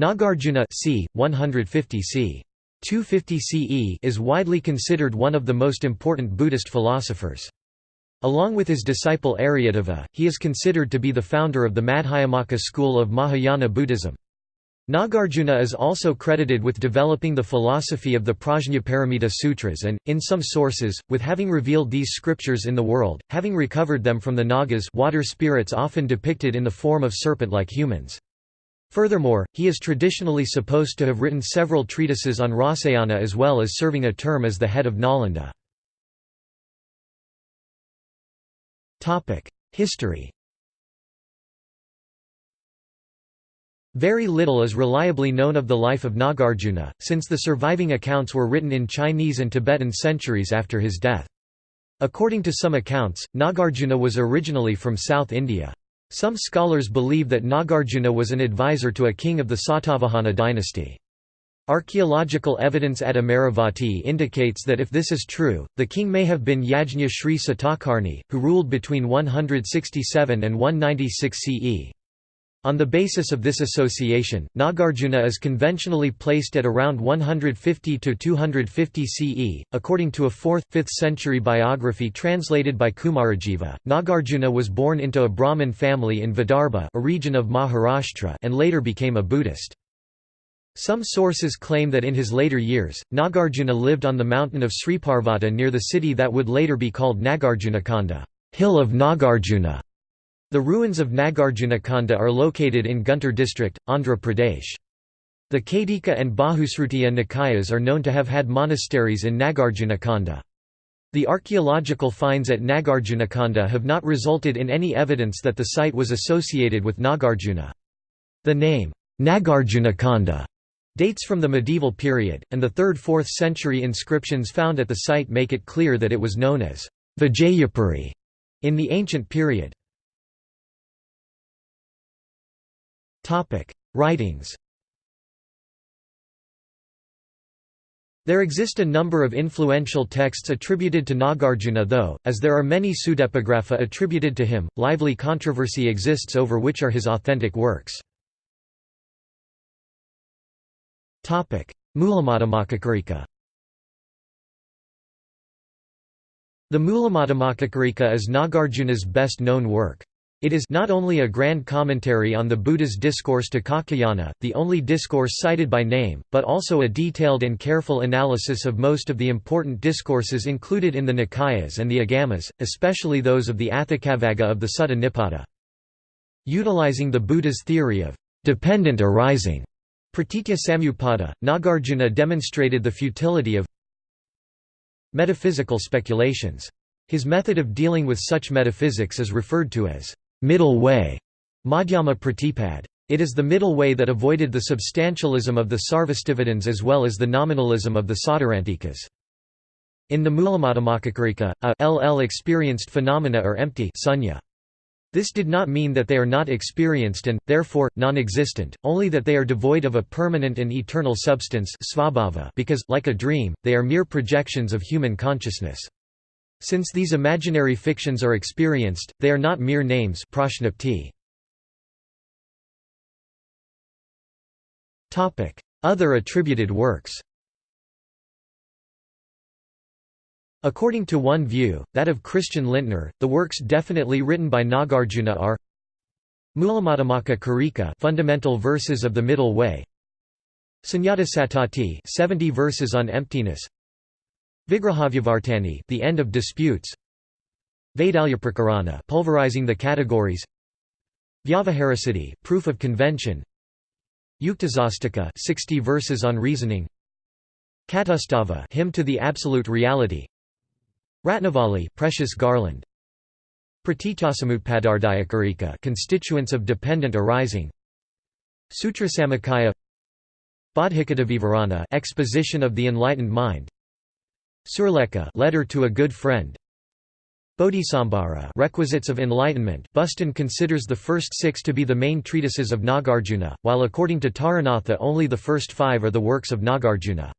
Nagarjuna c. 150 c. 250 CE is widely considered one of the most important Buddhist philosophers. Along with his disciple Aryadeva, he is considered to be the founder of the Madhyamaka school of Mahayana Buddhism. Nagarjuna is also credited with developing the philosophy of the Prajnaparamita Sutras and, in some sources, with having revealed these scriptures in the world, having recovered them from the Nagas water spirits often depicted in the form of serpent-like humans. Furthermore, he is traditionally supposed to have written several treatises on Rasayana as well as serving a term as the head of Nalanda. History Very little is reliably known of the life of Nagarjuna, since the surviving accounts were written in Chinese and Tibetan centuries after his death. According to some accounts, Nagarjuna was originally from South India. Some scholars believe that Nagarjuna was an advisor to a king of the Satavahana dynasty. Archaeological evidence at Amaravati indicates that if this is true, the king may have been Yajna Sri Satakarni, who ruled between 167 and 196 CE. On the basis of this association, Nagarjuna is conventionally placed at around 150 to 250 CE. According to a 4th 5th century biography translated by Kumarajiva, Nagarjuna was born into a Brahmin family in Vidarbha, a region of Maharashtra, and later became a Buddhist. Some sources claim that in his later years, Nagarjuna lived on the mountain of Sriparvata near the city that would later be called Nagarjunakonda, hill of Nagarjuna. The ruins of Nagarjunakonda are located in Guntur district, Andhra Pradesh. The Kaitika and Bahusrutiya Nikayas are known to have had monasteries in Nagarjunakonda. The archaeological finds at Nagarjunakonda have not resulted in any evidence that the site was associated with Nagarjuna. The name, Nagarjunakonda, dates from the medieval period, and the 3rd–4th century inscriptions found at the site make it clear that it was known as Vijayapuri in the ancient period. Writings There exist a number of influential texts attributed to Nagarjuna though, as there are many pseudepigrapha attributed to him, lively controversy exists over which are his authentic works. Mulamadhyamakakarika The Mulamadhyamakakarika is Nagarjuna's best-known work. It is not only a grand commentary on the Buddha's discourse to Katyayana, the only discourse cited by name, but also a detailed and careful analysis of most of the important discourses included in the Nikayas and the Agamas, especially those of the Atthakavagga of the Sutta Nipata. Utilizing the Buddha's theory of dependent arising, Pratitya Samutpada, Nagarjuna demonstrated the futility of metaphysical speculations. His method of dealing with such metaphysics is referred to as middle way, Madhyama Pratipad. It is the middle way that avoided the substantialism of the Sarvastivadins as well as the nominalism of the Sautrantikas. In the Mulamadhyamakakarika, a LL experienced phenomena are empty sunya. This did not mean that they are not experienced and, therefore, non-existent, only that they are devoid of a permanent and eternal substance because, like a dream, they are mere projections of human consciousness. Since these imaginary fictions are experienced, they are not mere names. Other attributed works. According to one view, that of Christian Lindtner, the works definitely written by Nagarjuna are Mulamadhyamaka Karika Fundamental Verses of the Middle Way. Sunyata Satati 70 verses on emptiness Vigrahavyavartani the end of disputes. Vaidalyaprakarana pulverizing the categories. Vyavaharasiddhi proof of convention. Yuktasastika 60 verses on reasoning. Katustava hymn to the absolute reality. Ratnavali precious garland. Pratityasamutpadardayakarika constituents of dependent arising. Sutrasamuccaya Bodhicitta exposition of the enlightened mind Surleka letter to a good friend Bodhisambhara requisites of enlightenment Buston considers the first six to be the main treatises of Nagarjuna, while according to Taranatha only the first five are the works of Nagarjuna.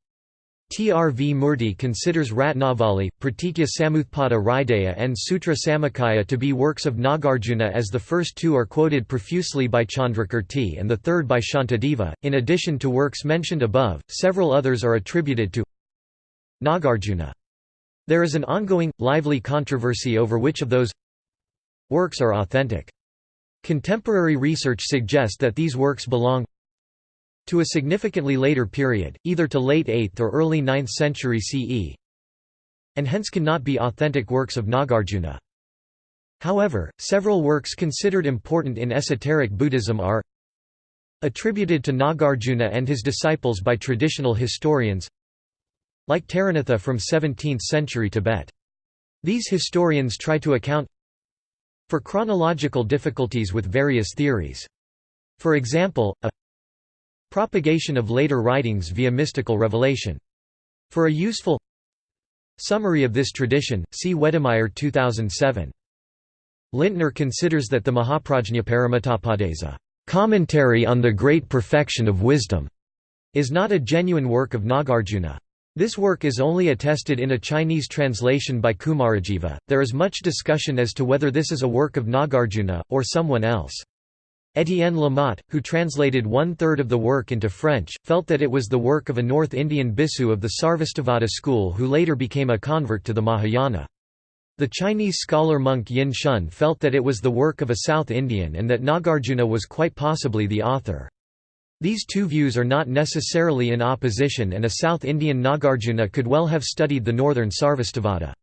TRV Murti considers Ratnavali, Pratitya Samutpada Hridaya and Sutra Samuccaya to be works of Nagarjuna as the first two are quoted profusely by Chandrakirti and the third by Shantideva. In addition to works mentioned above, several others are attributed to Nagarjuna. There is an ongoing, lively controversy over which of those works are authentic. Contemporary research suggests that these works belong to a significantly later period, either to late 8th or early 9th century CE, and hence cannot be authentic works of Nagarjuna. However, several works considered important in esoteric Buddhism are attributed to Nagarjuna and his disciples by traditional historians like Taranatha from 17th-century Tibet. These historians try to account for chronological difficulties with various theories. For example, a Propagation of later writings via mystical revelation. For a useful summary of this tradition, see Wedemeyer 2007. Lindtner considers that the Mahaprajñaparamitopadesa commentary on the great perfection of wisdom, is not a genuine work of Nagarjuna. This work is only attested in a Chinese translation by Kumarajiva. There is much discussion as to whether this is a work of Nagarjuna, or someone else. Étienne Lamotte, who translated one-third of the work into French, felt that it was the work of a North Indian bhikkhu of the Sarvastivada school who later became a convert to the Mahayana. The Chinese scholar monk Yin Shun felt that it was the work of a South Indian and that Nagarjuna was quite possibly the author. These two views are not necessarily in opposition and a South Indian Nagarjuna could well have studied the northern Sarvastivada.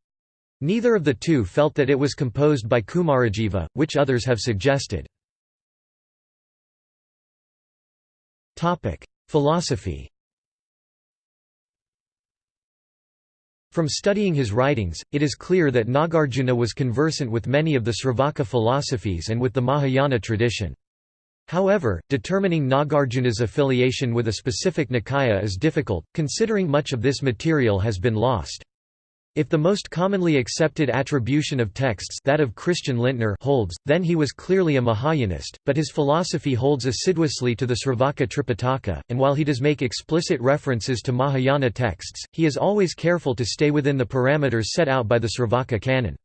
Neither of the two felt that it was composed by Kumarajiva, which others have suggested. Philosophy. From studying his writings, it is clear that Nagarjuna was conversant with many of the Sravaka philosophies and with the Mahayana tradition. However, determining Nagarjuna's affiliation with a specific Nikaya is difficult, considering much of this material has been lost. If the most commonly accepted attribution of texts that of Christian Lindtner holds, then he was clearly a Mahayanist, but his philosophy holds assiduously to the Sravaka Tripitaka, and while he does make explicit references to Mahayana texts, he is always careful to stay within the parameters set out by the Sravaka canon.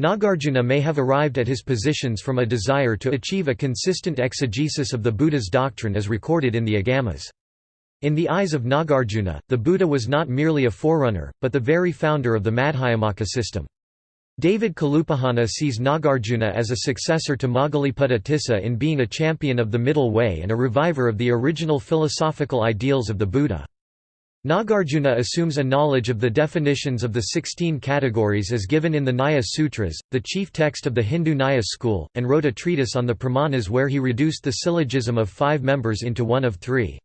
Nagarjuna may have arrived at his positions from a desire to achieve a consistent exegesis of the Buddha's doctrine as recorded in the Agamas. In the eyes of Nagarjuna, the Buddha was not merely a forerunner, but the very founder of the Madhyamaka system. David Kalupahana sees Nagarjuna as a successor to Moggaliputta Tissa in being a champion of the middle way and a reviver of the original philosophical ideals of the Buddha. Nagarjuna assumes a knowledge of the definitions of the 16 categories as given in the Nyaya Sutras, the chief text of the Hindu Nyaya school, and wrote a treatise on the pramanas where he reduced the syllogism of five members into one of three.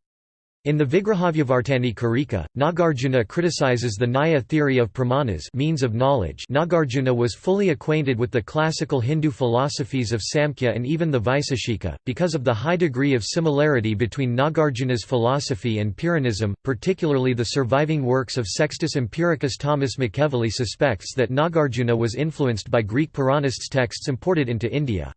In the Vigrahavyavartani Karika, Nagarjuna criticizes the Nyaya theory of pramanas means of knowledge Nagarjuna was fully acquainted with the classical Hindu philosophies of Samkhya and even the Vaiseshika, because of the high degree of similarity between Nagarjuna's philosophy and Pyrrhonism, particularly the surviving works of Sextus Empiricus Thomas McEvilley suspects that Nagarjuna was influenced by Greek Pyrrhonists' texts imported into India.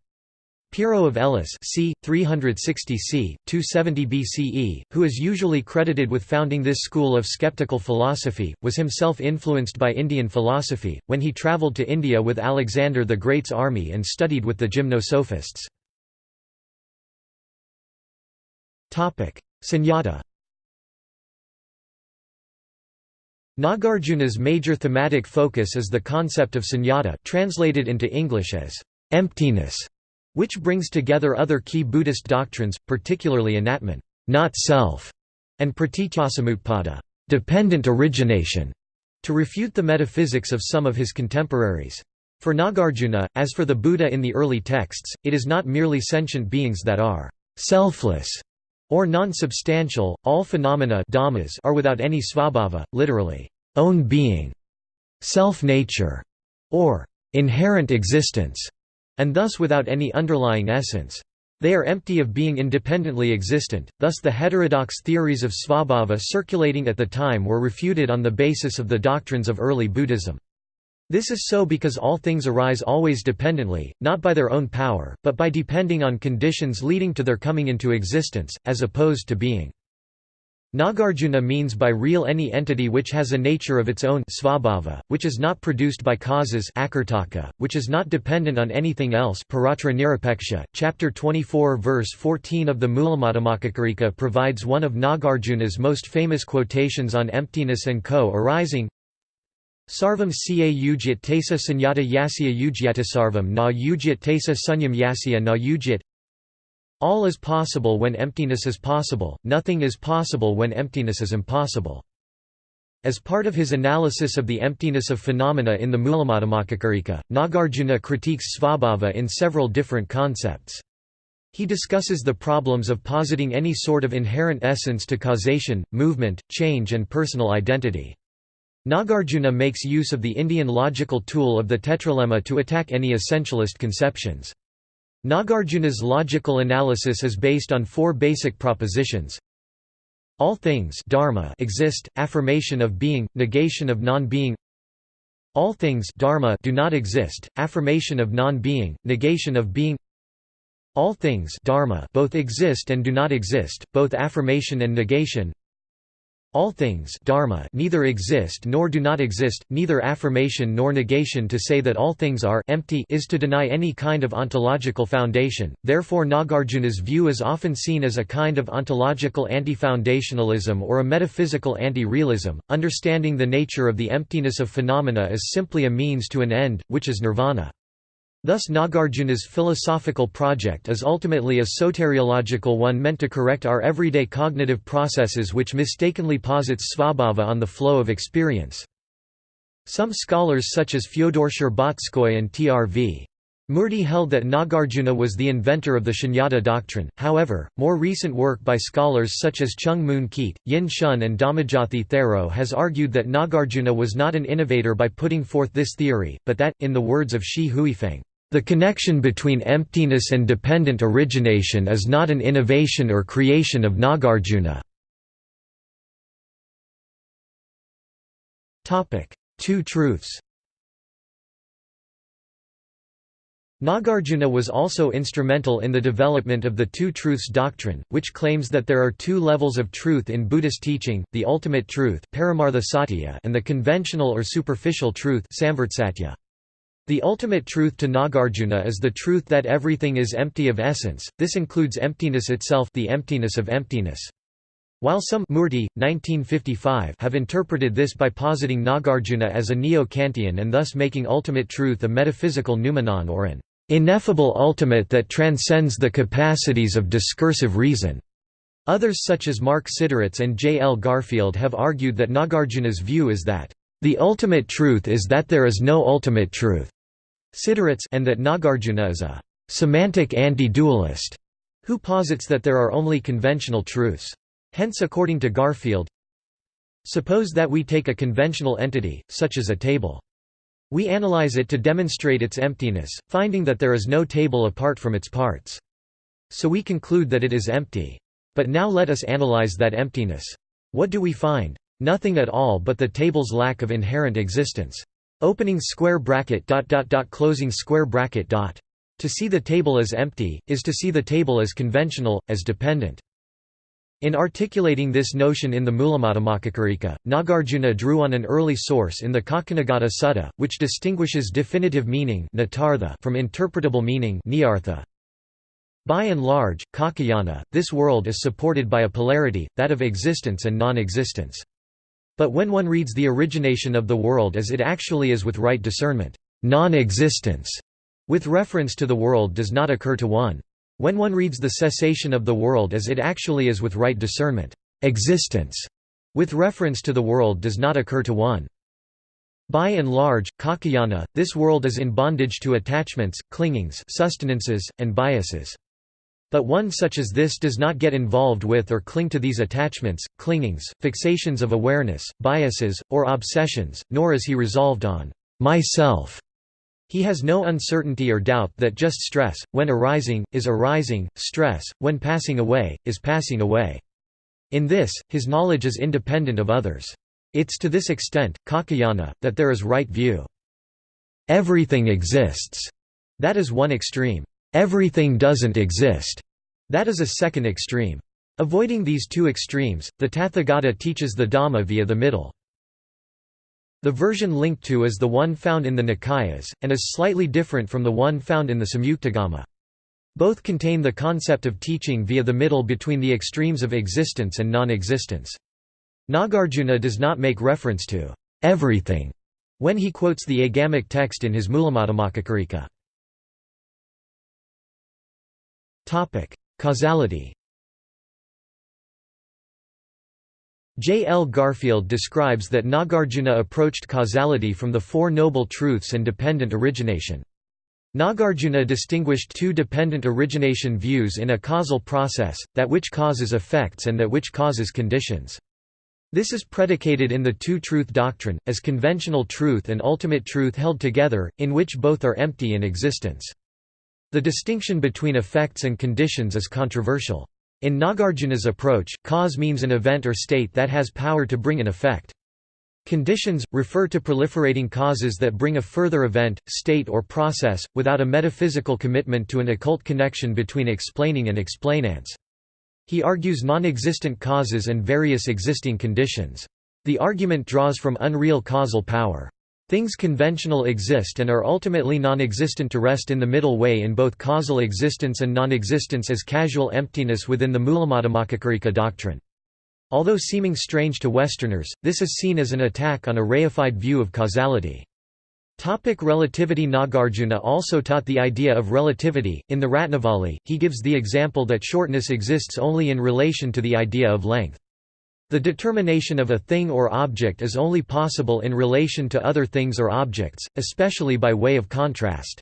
Pyrrho of Elis c. 360 c. 270 BCE, who is usually credited with founding this school of skeptical philosophy, was himself influenced by Indian philosophy, when he travelled to India with Alexander the Great's army and studied with the gymnosophists. Sunyata Nagarjuna's major thematic focus is the concept of sunyata translated into English as emptiness which brings together other key Buddhist doctrines, particularly anatman not self", and pratityasamutpada dependent origination", to refute the metaphysics of some of his contemporaries. For Nagarjuna, as for the Buddha in the early texts, it is not merely sentient beings that are selfless or non-substantial, all phenomena dhammas are without any svabhava, literally, own being, self-nature, or inherent existence and thus without any underlying essence. They are empty of being independently existent, thus the heterodox theories of svabhava circulating at the time were refuted on the basis of the doctrines of early Buddhism. This is so because all things arise always dependently, not by their own power, but by depending on conditions leading to their coming into existence, as opposed to being. Nagarjuna means by real any entity which has a nature of its own svabhava, which is not produced by causes which is not dependent on anything else Chapter 24 verse 14 of the Mulamadhyamakakarika provides one of Nagarjuna's most famous quotations on emptiness and co-arising Sarvam ca ugyat tesa sunyata yasya ugyata sarvam na ugyat tesa sunyam yasya na ugyat all is possible when emptiness is possible, nothing is possible when emptiness is impossible. As part of his analysis of the emptiness of phenomena in the Mulamadhyamakakarika, Nagarjuna critiques Svabhava in several different concepts. He discusses the problems of positing any sort of inherent essence to causation, movement, change and personal identity. Nagarjuna makes use of the Indian logical tool of the tetralemma to attack any essentialist conceptions. Nagarjuna's logical analysis is based on four basic propositions. All things dharma exist, affirmation of being, negation of non-being. All things dharma do not exist, affirmation of non-being, negation of being. All things dharma both exist and do not exist, both affirmation and negation all things dharma neither exist nor do not exist, neither affirmation nor negation to say that all things are empty is to deny any kind of ontological foundation, therefore Nagarjuna's view is often seen as a kind of ontological anti-foundationalism or a metaphysical anti-realism, understanding the nature of the emptiness of phenomena as simply a means to an end, which is nirvana. Thus Nagarjuna's philosophical project is ultimately a soteriological one meant to correct our everyday cognitive processes which mistakenly posits svabhava on the flow of experience. Some scholars such as Fyodor Shcherbatskoy and T.R.V. Murti held that Nagarjuna was the inventor of the Shunyata doctrine, however, more recent work by scholars such as Choong Mun Keat, Yin Shun and Dhammajothi Thero has argued that Nagarjuna was not an innovator by putting forth this theory, but that, in the words of Shi Huifeng, the connection between emptiness and dependent origination is not an innovation or creation of Nagarjuna. Two truths Nagarjuna was also instrumental in the development of the Two Truths doctrine, which claims that there are two levels of truth in Buddhist teaching, the ultimate truth and the conventional or superficial truth the ultimate truth to Nagarjuna is the truth that everything is empty of essence, this includes emptiness itself the emptiness of emptiness. While some Murti, 1955 have interpreted this by positing Nagarjuna as a neo-Kantian and thus making ultimate truth a metaphysical noumenon or an ineffable ultimate that transcends the capacities of discursive reason. Others such as Mark Siderits and J. L. Garfield have argued that Nagarjuna's view is that, "...the ultimate truth is that there is no ultimate truth." Siderits and that Nagarjuna is a «semantic anti-dualist» who posits that there are only conventional truths. Hence according to Garfield, Suppose that we take a conventional entity, such as a table. We analyze it to demonstrate its emptiness, finding that there is no table apart from its parts. So we conclude that it is empty. But now let us analyze that emptiness. What do we find? Nothing at all but the table's lack of inherent existence. Opening square bracket dot dot dot closing square bracket dot. To see the table as empty, is to see the table as conventional, as dependent. In articulating this notion in the Mulamadhyamakakarika, Nagarjuna drew on an early source in the Kaccanagotta Sutta, which distinguishes definitive meaning from interpretable meaning By and large, Katyayana, this world is supported by a polarity, that of existence and non-existence. But when one reads the origination of the world as it actually is with right discernment, non-existence, with reference to the world does not occur to one. When one reads the cessation of the world as it actually is with right discernment, existence, with reference to the world does not occur to one. By and large, Katyayana, this world is in bondage to attachments, clingings sustenances, and biases. But one such as this does not get involved with or cling to these attachments, clingings, fixations of awareness, biases, or obsessions, nor is he resolved on myself. He has no uncertainty or doubt that just stress, when arising, is arising, stress, when passing away, is passing away. In this, his knowledge is independent of others. It's to this extent, Katyayana, that there is right view. Everything exists. That is one extreme. Everything doesn't exist. That is a second extreme. Avoiding these two extremes, the Tathagata teaches the Dhamma via the middle. The version linked to is the one found in the Nikayas, and is slightly different from the one found in the Samyuktagama. Both contain the concept of teaching via the middle between the extremes of existence and non-existence. Nagarjuna does not make reference to everything when he quotes the agamic text in his Mulamadhyamakakarika. Causality J. L. Garfield describes that Nagarjuna approached causality from the Four Noble Truths and dependent origination. Nagarjuna distinguished two dependent origination views in a causal process, that which causes effects and that which causes conditions. This is predicated in the two-truth doctrine, as conventional truth and ultimate truth held together, in which both are empty in existence. The distinction between effects and conditions is controversial. In Nagarjuna's approach, cause means an event or state that has power to bring an effect. Conditions, refer to proliferating causes that bring a further event, state or process, without a metaphysical commitment to an occult connection between explaining and explainants. He argues non-existent causes and various existing conditions. The argument draws from unreal causal power. Things conventional exist and are ultimately non-existent to rest in the middle way in both causal existence and non-existence as casual emptiness within the Mulamadhyamakakarika doctrine. Although seeming strange to Westerners, this is seen as an attack on a reified view of causality. Topic relativity Nagarjuna also taught the idea of relativity. In the Ratnavali, he gives the example that shortness exists only in relation to the idea of length. The determination of a thing or object is only possible in relation to other things or objects, especially by way of contrast.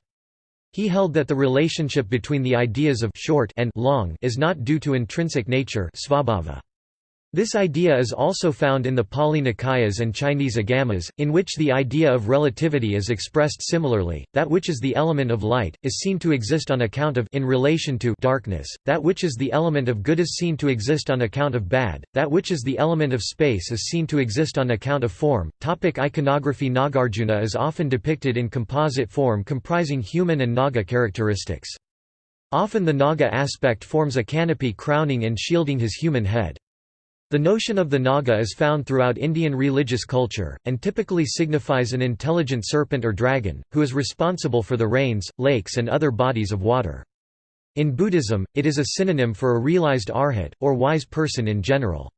He held that the relationship between the ideas of short and long is not due to intrinsic nature svabhava. This idea is also found in the Pali Nikayas and Chinese Agamas, in which the idea of relativity is expressed similarly. That which is the element of light is seen to exist on account of in relation to darkness. That which is the element of good is seen to exist on account of bad. That which is the element of space is seen to exist on account of form. Topic iconography Nagarjuna is often depicted in composite form comprising human and Naga characteristics. Often the Naga aspect forms a canopy crowning and shielding his human head. The notion of the Naga is found throughout Indian religious culture, and typically signifies an intelligent serpent or dragon, who is responsible for the rains, lakes and other bodies of water. In Buddhism, it is a synonym for a realized arhat, or wise person in general.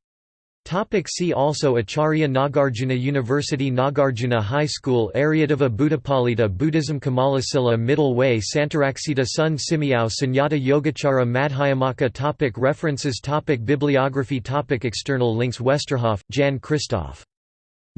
Topic see also Acharya Nagarjuna University Nagarjuna High School Aryadeva Buddhapalita Buddhism Kamalasila Middle Way Santaraksita Sun Simiao Sunyata Yogacara Madhyamaka topic References topic Bibliography topic External links Westerhoff, Jan Christoph.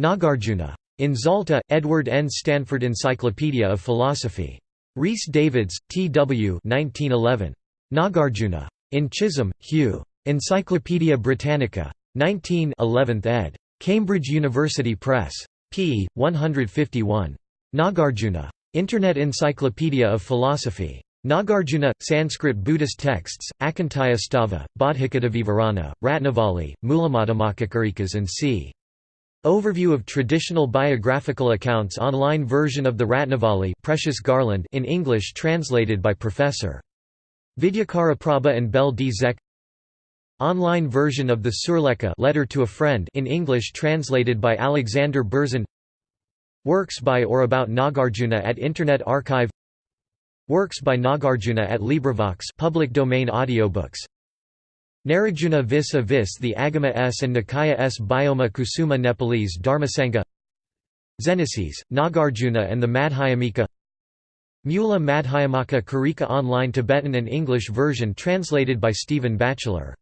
Nagarjuna. In Zalta, Edward N. Stanford Encyclopedia of Philosophy. Rhys Davids, T. W. 1911. Nagarjuna. In Chisholm, Hugh. Encyclopædia Britannica. 19 11th ed. Cambridge University Press. p. 151. Nagarjuna. Internet Encyclopedia of Philosophy. Nagarjuna, Sanskrit Buddhist texts, Akantayastava, Bodhicittavivarana, Ratnavali, Mulamadhyamakakaricas and c. Overview of traditional biographical accounts online version of the Ratnavali Precious Garland in English translated by Professor. Vidyakaraprabha and Bel D. Zek Online version of the Surleka letter to a friend in English translated by Alexander Berzin. Works by or about Nagarjuna at Internet Archive. Works by Nagarjuna at LibriVox public domain audiobooks. Nagarjuna vis a vis the Agama S and Nikaya S Bioma Kusuma Nepalese Dharmasangha Xeneices, Nagarjuna and the Madhyamika. Mula Madhyamaka Karika online Tibetan and English version translated by Stephen Batchelor